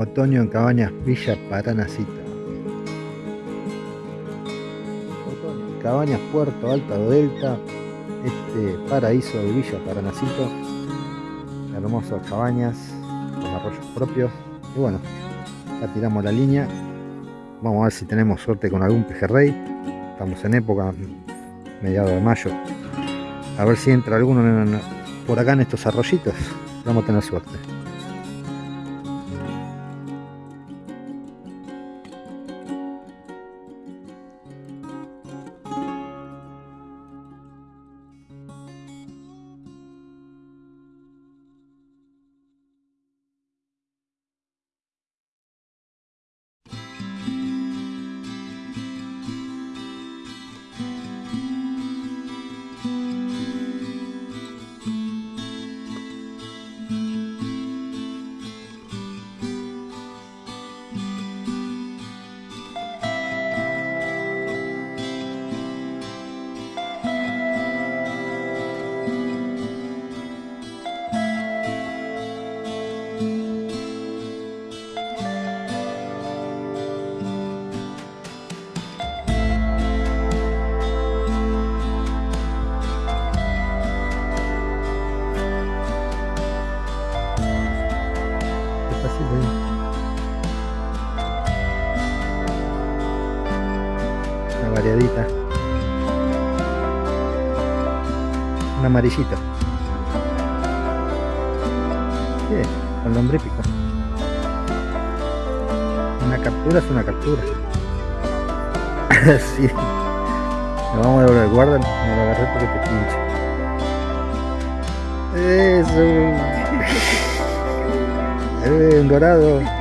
Otoño en Cabañas Villa Paranacito. Otoño en Cabañas Puerto Alto Delta, este paraíso de Villa Paranacito. Hermosas cabañas con arroyos propios. Y bueno, ya tiramos la línea. Vamos a ver si tenemos suerte con algún pejerrey. Estamos en época, mediado de mayo. A ver si entra alguno por acá en estos arroyitos. Vamos a tener suerte. Amarillito. Bien, con lombrípico. Una captura es una captura. sí. Lo vamos a devolver, guarda, no lo agarré porque te pinche. Eso. eh, un dorado.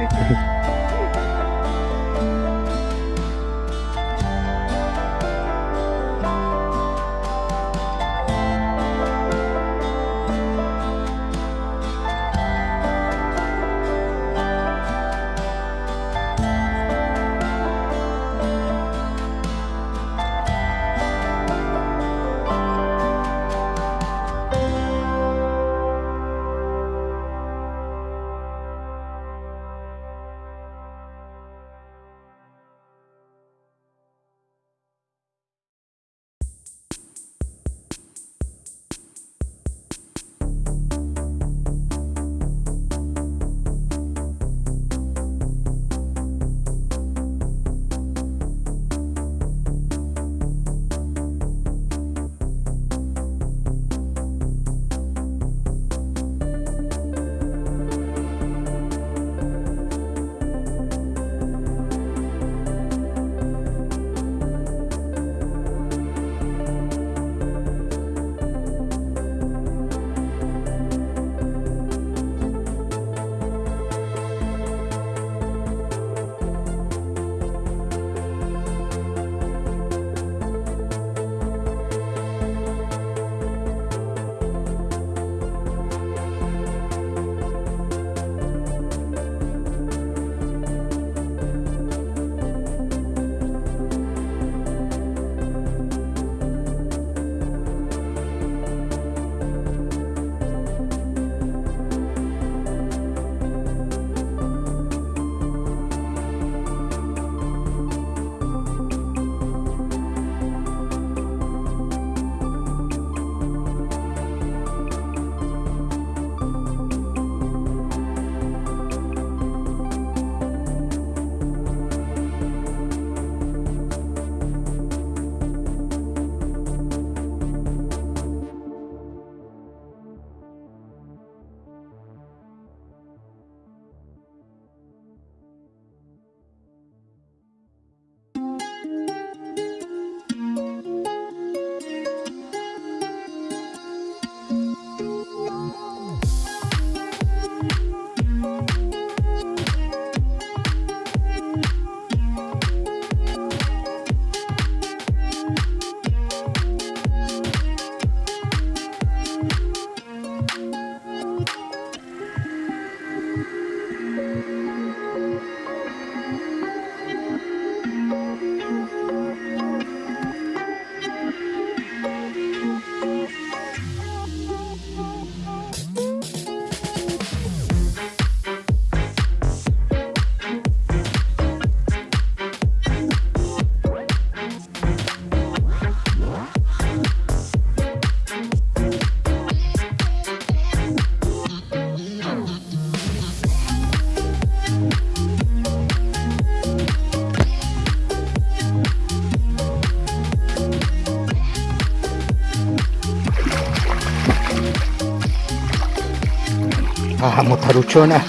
Taruchona.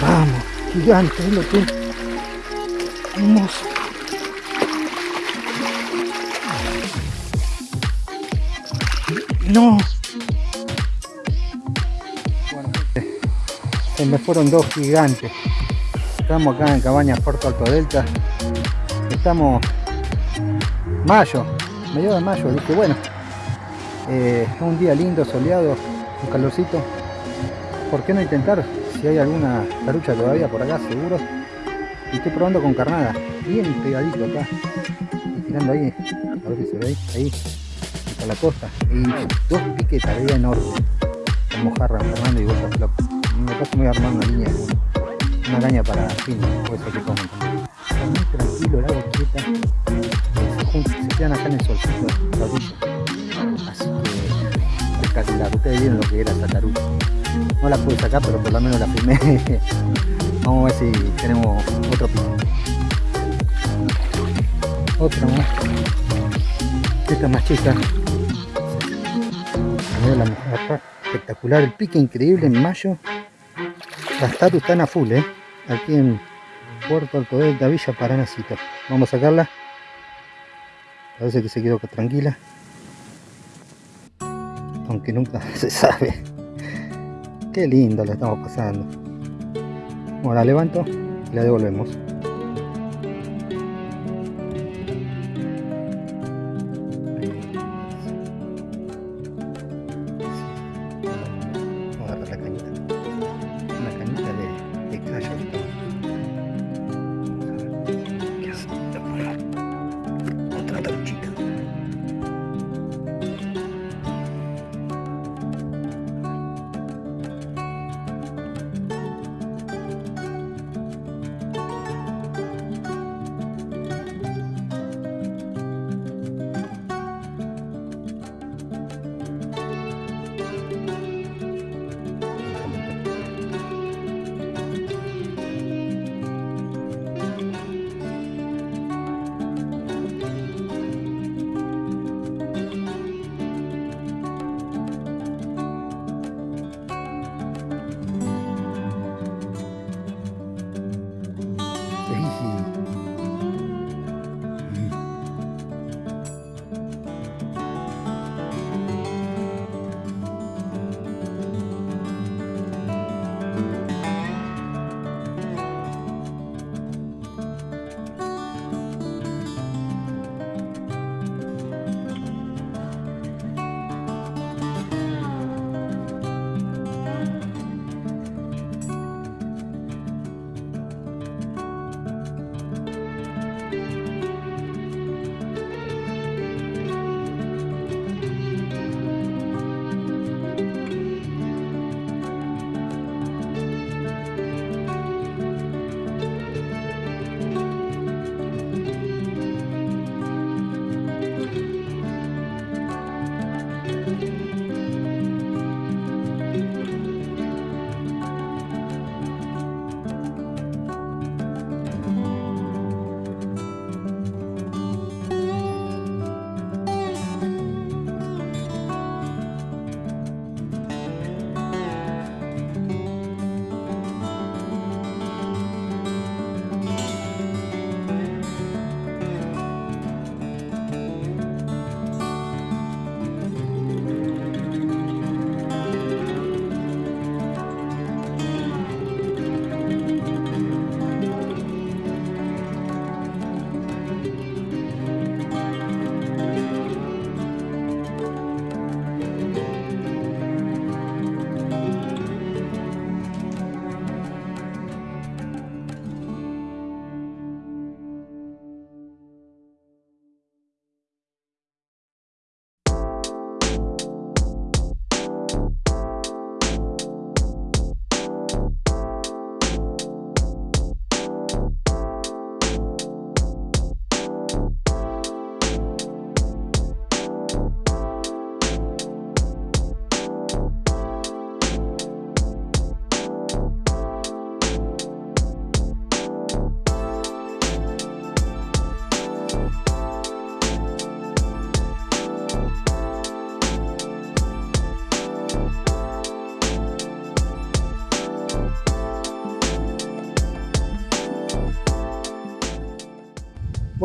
Vamos, gigante, lo que. Hermoso. No. Bueno, me fueron dos gigantes. Estamos acá en Cabañas Puerto Alto Delta. Estamos mayo, medio de mayo. Dije, bueno, eh, un día lindo, soleado, un calorcito. ¿Por qué no intentar? Si hay alguna tarucha todavía por acá, seguro. Estoy probando con carnada. Bien pegadito acá. Tirando ahí. A ver si se ve ahí. Ahí. Hasta la costa. Y dos piquetas de enorme. Con mojarra, Fernando y bolsa flop. Me parece muy armar una línea. Una caña para fin. Puede ser que comen muy tranquilo, el agua quieta. Se, se quedan acá en el solcito. Así Ustedes vieron lo que era esta no la pude sacar pero por lo menos la filmé. Vamos a ver si tenemos otro pico otra más. Esta más chica. La espectacular el pique increíble en mayo. Las tatus están a full eh aquí en Puerto Alto Delta Villa Paranacito vamos a sacarla. Parece que se quedó tranquila aunque nunca se sabe. Qué lindo la estamos pasando. Bueno la levanto y la devolvemos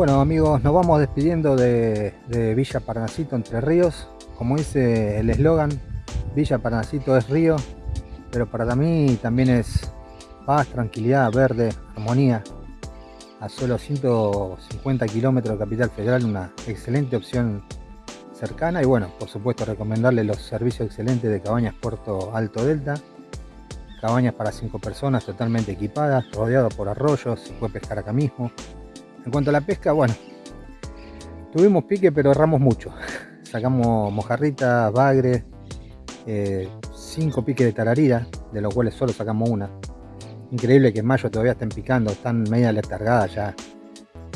Bueno amigos, nos vamos despidiendo de, Villa Paranacito Entre Ríos. Como dice el eslogan, Villa Paranacito es río, pero para mí también es paz, tranquilidad, verde, armonía. A solo 150 kilómetros de Capital Federal, una excelente opción cercana. Y bueno, por supuesto recomendarle los servicios excelentes de Cabañas Puerto Alto Delta. Cabañas para 5 personas totalmente equipadas, rodeado por arroyos, se puede pescar acá mismo en cuanto a la pesca, bueno, tuvimos pique pero erramos mucho. Sacamos mojarritas, bagre, 5 eh, piques de tararira, de los cuales solo sacamos una. Increíble que en mayo todavía estén picando, están media letargadas ya.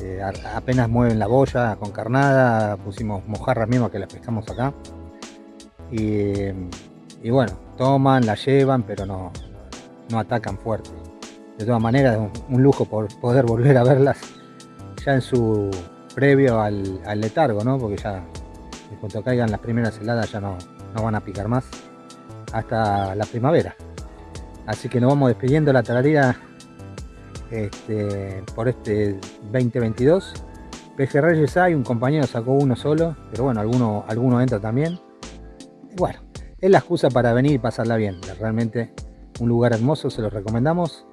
Eh, apenas mueven la boya con carnada, pusimos mojarras mismas que las pescamos acá. Y, bueno, toman, la llevan, pero no, no atacan fuerte. De todas maneras, es un lujo por poder volver a verlas en su, previo al, letargo, ¿no? Porque ya en cuanto caigan las primeras heladas ya no, no van a picar más hasta la primavera. Así que nos vamos despidiendo la tararira este, por este 2022. Pejerreyes hay, un compañero sacó uno solo, pero bueno, alguno, alguno entra también. bueno, es la excusa para venir y pasarla bien. Realmente un lugar hermoso, se lo recomendamos.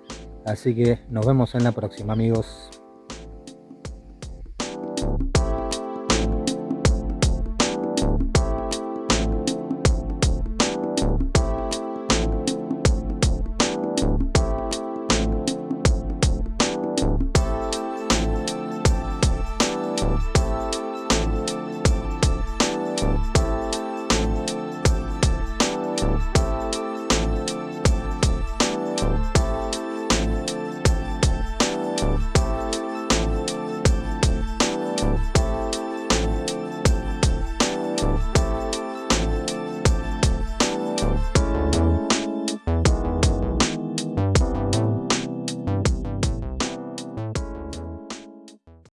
Así que nos vemos en la próxima, amigos.